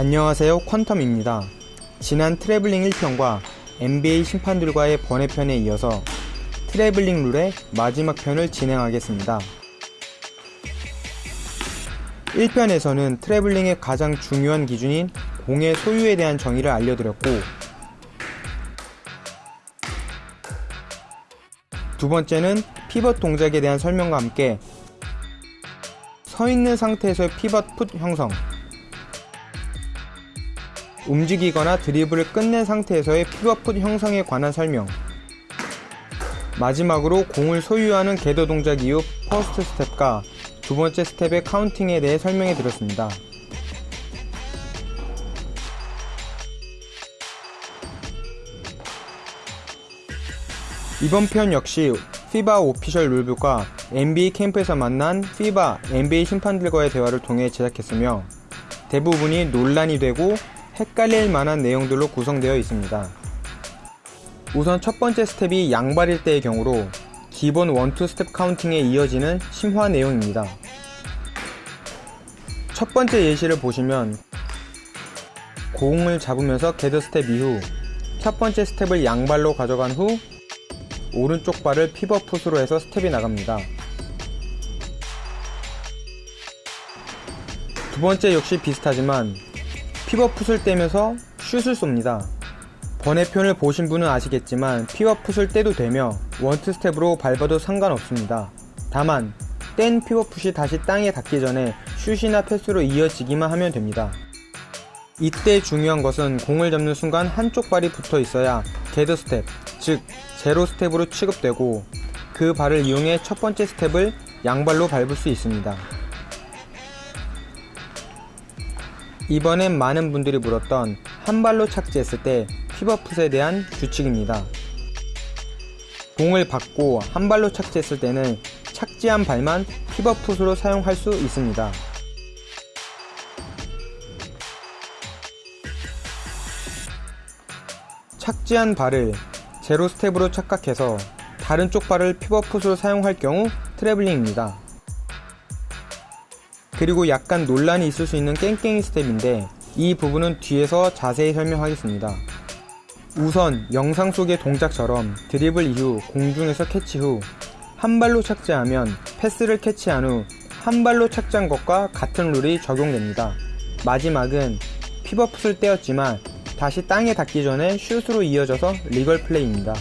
안녕하세요 퀀텀입니다. 지난 트래블링 1편과 NBA 심판들과의 번외편에 이어서 트래블링 룰의 마지막 편을 진행하겠습니다. 1편에서는 트래블링의 가장 중요한 기준인 공의 소유에 대한 정의를 알려드렸고 두 번째는 피벗 동작에 대한 설명과 함께 서 있는 상태에서의 pivot foot 형성 움직이거나 드리블을 끝낸 상태에서의 pivot foot 형성에 관한 설명 마지막으로 공을 소유하는 gather 동작 이후 first step과 두 번째 스텝의 counting에 대해 설명해 드렸습니다. 이번 편 역시 FIBA official rulebook과 NBA 캠프에서 만난 FIBA, NBA 심판들과의 대화를 통해 제작했으며 대부분이 논란이 되고 헷갈릴 만한 내용들로 구성되어 있습니다. 우선 첫 번째 스텝이 양발일 때의 경우로 기본 1, 2 스텝 counting에 이어지는 심화 내용입니다. 첫 번째 예시를 보시면 공을 잡으면서 gather step 이후 첫 번째 스텝을 양발로 가져간 후 오른쪽 발을 pivot foot으로 해서 스텝이 나갑니다. 두 번째 역시 비슷하지만 pivot foot을 떼면서 슛을 쏩니다. 번외편을 보신 분은 아시겠지만 pivot foot을 떼도 되며 one-two step으로 밟아도 상관없습니다. 다만 뗀 피벗 풋이 다시 땅에 닿기 전에 슛이나 패스로 이어지기만 하면 됩니다. 이때 중요한 것은 공을 잡는 순간 한쪽 발이 붙어 있어야 gather step, 즉 제로 스텝으로 취급되고 그 발을 이용해 첫 번째 스텝을 양발로 밟을 수 있습니다. 이번엔 많은 분들이 물었던 한 발로 착지했을 때 피벗풋에 대한 규칙입니다. 공을 받고 한 발로 착지했을 때는 착지한 발만 pivot foot으로 사용할 수 있습니다. 착지한 발을 제로 스텝으로 착각해서 다른 쪽 발을 pivot foot으로 사용할 경우 트래블링입니다. 그리고 약간 논란이 있을 수 있는 깽깽이 스텝인데 이 부분은 뒤에서 자세히 설명하겠습니다. 우선 영상 속의 동작처럼 드리블 이후 공중에서 캐치 후 한 발로 착지하면 패스를 캐치한 후 한 발로 착지한 것과 같은 룰이 적용됩니다. 마지막은 pivot foot을 떼었지만 다시 땅에 닿기 전에 슛으로 이어져서 legal play입니다.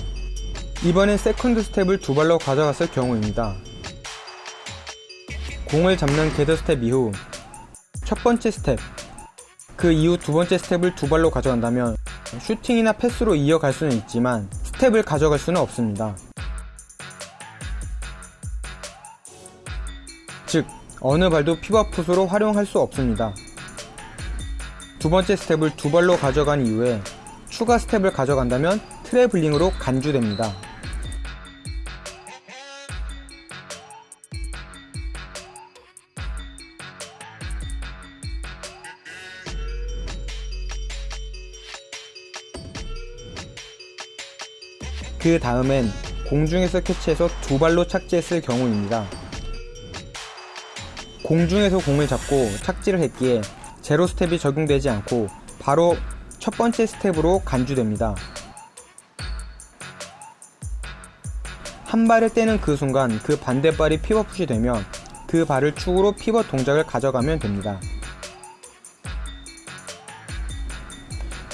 이번엔 second step을 두 발로 가져갔을 경우입니다. 공을 잡는 gather step 이후 첫 번째 스텝 그 이후 두 번째 스텝을 두 발로 가져간다면 슈팅이나 패스로 이어갈 수는 있지만 스텝을 가져갈 수는 없습니다. 즉 어느 발도 피벗풋으로 활용할 수 없습니다. 두 번째 스텝을 두 발로 가져간 이후에 추가 스텝을 가져간다면 트래블링으로 간주됩니다. 그 다음엔 공중에서 캐치해서 두 발로 착지했을 경우입니다. 공중에서 공을 잡고 착지를 했기에 제로 스텝이 적용되지 않고 바로 첫 번째 스텝으로 간주됩니다. 한 발을 떼는 그 순간 그 반대발이 피벗풋이 되면 그 발을 축으로 피벗 동작을 가져가면 됩니다.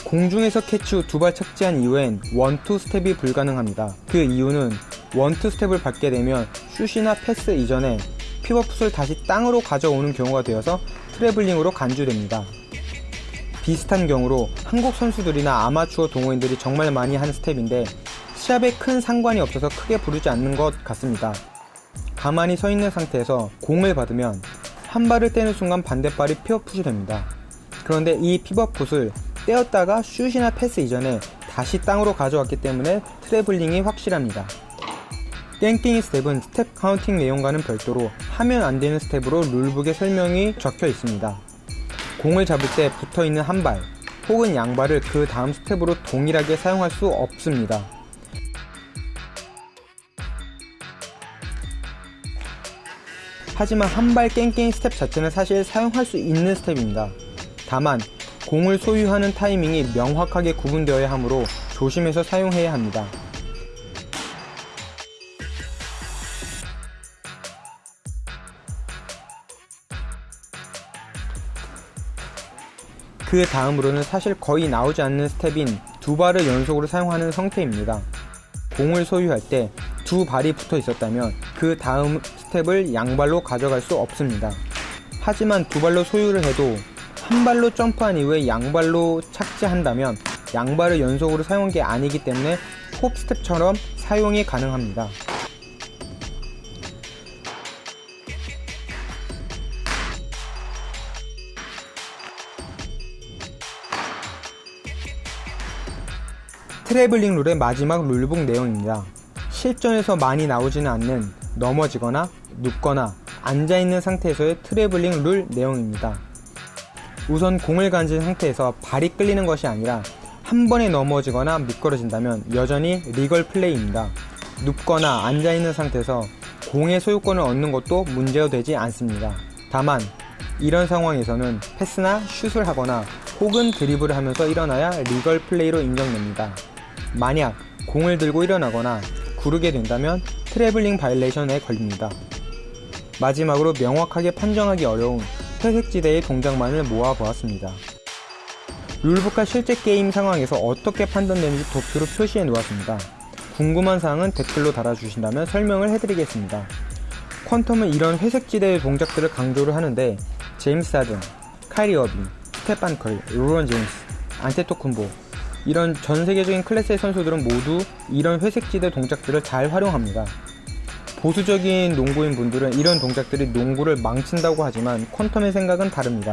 공중에서 캐치 후 두 발 착지한 이후엔 one-two step이 불가능합니다. 그 이유는 one-two step을 밟게 되면 슛이나 패스 이전에 pivot foot을 다시 땅으로 가져오는 경우가 되어서 트래블링으로 간주됩니다. 비슷한 경우로 한국 선수들이나 아마추어 동호인들이 정말 많이 하는 스텝인데 시합에 큰 상관이 없어서 크게 부르지 않는 것 같습니다. 가만히 서 있는 상태에서 공을 받으면 한 발을 떼는 순간 반대발이 피벗풋이 됩니다. 그런데 이 pivot foot을 떼었다가 슛이나 패스 이전에 다시 땅으로 가져왔기 때문에 트래블링이 확실합니다. 깽깽이 스텝은 스텝 counting 내용과는 별도로 하면 안되는 스텝으로 rulebook에 설명이 적혀 있습니다. 공을 잡을 때 붙어있는 한 발 혹은 양발을 그 다음 스텝으로 동일하게 사용할 수 없습니다. 하지만 한발 깽깽이 스텝 자체는 사실 사용할 수 있는 스텝입니다. 다만 공을 소유하는 타이밍이 명확하게 구분되어야 하므로 조심해서 사용해야 합니다. 그 다음으로는 사실 거의 나오지 않는 스텝인 두 발을 연속으로 사용하는 상태입니다. 공을 소유할 때 두 발이 붙어 있었다면 그 다음 스텝을 양발로 가져갈 수 없습니다. 하지만 두 발로 소유를 해도 한 발로 점프한 이후에 양발로 착지한다면 양발을 연속으로 사용한 게 아니기 때문에 홉 스텝처럼 사용이 가능합니다. 트래블링 룰의 마지막 rulebook 내용입니다. 실전에서 많이 나오지는 않는 넘어지거나 눕거나 앉아있는 상태에서의 트래블링 룰 내용입니다. 우선 공을 가진 상태에서 발이 끌리는 것이 아니라 한 번에 넘어지거나 미끄러진다면 여전히 legal 플레이입니다. 눕거나 앉아있는 상태에서 공의 소유권을 얻는 것도 문제가 되지 않습니다. 다만 이런 상황에서는 패스나 슛을 하거나 혹은 드리블을 하면서 일어나야 legal 플레이로 인정됩니다. 만약 공을 들고 일어나거나 구르게 된다면 트래블링 violation에 걸립니다. 마지막으로 명확하게 판정하기 어려운 회색지대의 동작만을 모아보았습니다. rulebook과 실제 게임 상황에서 어떻게 판단되는지 도표로 표시해 놓았습니다. 궁금한 사항은 댓글로 달아주신다면 설명을 해드리겠습니다. 퀀텀은 이런 회색지대의 동작들을 강조를 하는데 제임스 하든, 카이리 어빙, 스테판 커리, 르브론 제임스, 안테토쿤보 이런 전 세계적인 클래스의 선수들은 모두 이런 회색지대 동작들을 잘 활용합니다. 보수적인 농구인 분들은 이런 동작들이 농구를 망친다고 하지만 퀀텀의 생각은 다릅니다.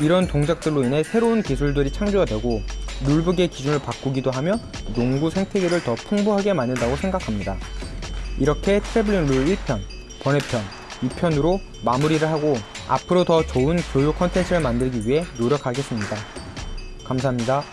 이런 동작들로 인해 새로운 기술들이 창조가 되고 rulebook의 기준을 바꾸기도 하며 농구 생태계를 더 풍부하게 만든다고 생각합니다. 이렇게 트래블링 룰 1편, 번외편, 2편으로 마무리를 하고 앞으로 더 좋은 교육 컨텐츠를 만들기 위해 노력하겠습니다. 감사합니다.